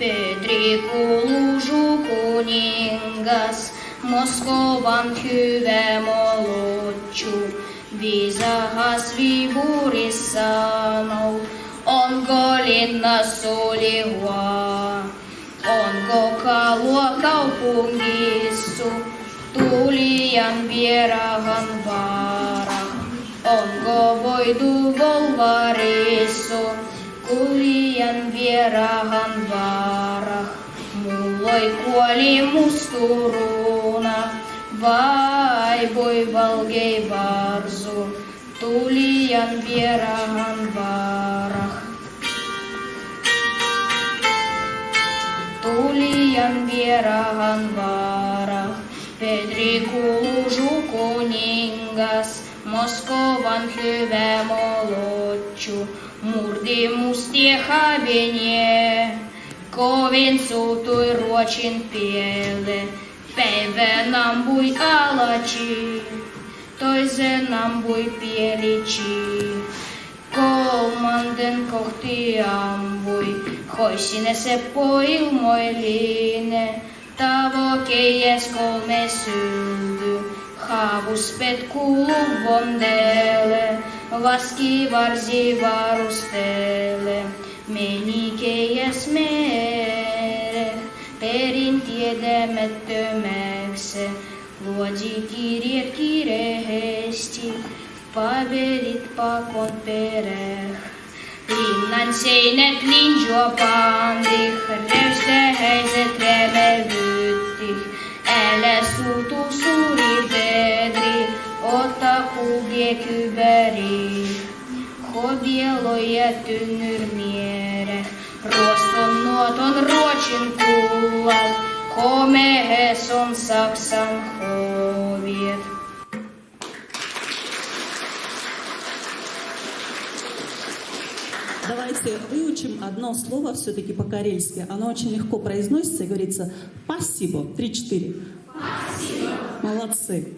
Pedriku lužu kuningas, Moskovan hyvä molotju, viisahas viivuris sanoo, onko linna sulihua, onko kalua kaupungissu, tulijan vierahan vaara, onko voitu volvarissu, kuljan vierahan vaara. Mulloi kuoli musturuna, vai voi valgei varsu, tulijan vierahan vaara. Tulijan vierahan vaara, Petri Kuusu kuningas, Moskovan hyvä ночью мурдему стиховение, Ковенцу той рочин пеле, певе нам буй алачи, той зе нам буй пеличи. Kolmanden kohti ampui, hoisine se poilmoiline, tavo keies kolme synty, haavus pet kuuluvon dele. Vaski varzi varustele, menikejes mere, perintiedemet tömegse, luodzi kirjér kirehesti, paverit pakon pereh. Linnan seinät linjo pandih, revse heiset remel vyttih, älä suutu tynnyrmiereh, ruoston nuoton Ruotsin kullan, komehes on Saksan hoviet. Давайте выучим одно слово все-таки по-карельски. Оно очень легко произносится и говорится «спасибо». Три-четыре. Молодцы.